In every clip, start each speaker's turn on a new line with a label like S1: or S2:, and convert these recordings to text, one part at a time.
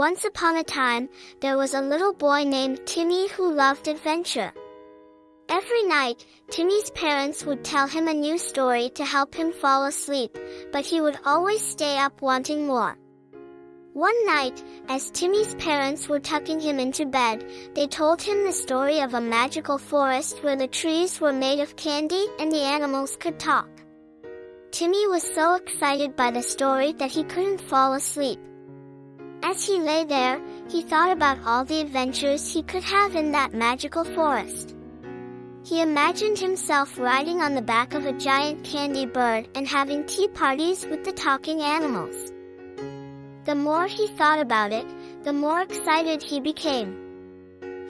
S1: Once upon a time, there was a little boy named Timmy who loved adventure. Every night, Timmy's parents would tell him a new story to help him fall asleep, but he would always stay up wanting more. One night, as Timmy's parents were tucking him into bed, they told him the story of a magical forest where the trees were made of candy and the animals could talk. Timmy was so excited by the story that he couldn't fall asleep. As he lay there, he thought about all the adventures he could have in that magical forest. He imagined himself riding on the back of a giant candy bird and having tea parties with the talking animals. The more he thought about it, the more excited he became.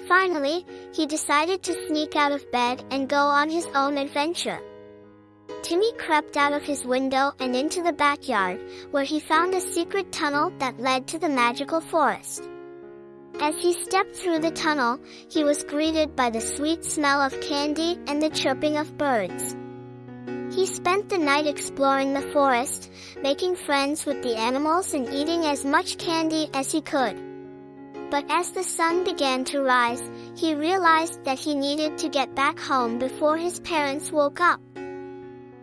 S1: Finally, he decided to sneak out of bed and go on his own adventure. Timmy crept out of his window and into the backyard, where he found a secret tunnel that led to the magical forest. As he stepped through the tunnel, he was greeted by the sweet smell of candy and the chirping of birds. He spent the night exploring the forest, making friends with the animals and eating as much candy as he could. But as the sun began to rise, he realized that he needed to get back home before his parents woke up.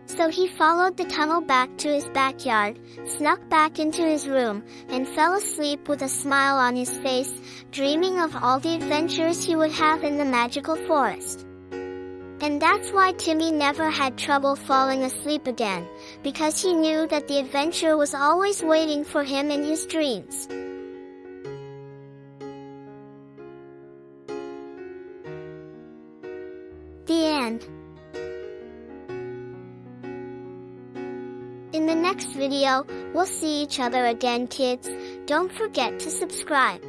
S1: So he followed the tunnel back to his backyard, snuck back into his room, and fell asleep with a smile on his face, dreaming of all the adventures he would have in the magical forest. And that's why Timmy never had trouble falling asleep again, because he knew that the adventure was always waiting for him in his dreams. The end. In the next video, we'll see each other again kids. Don't forget to subscribe.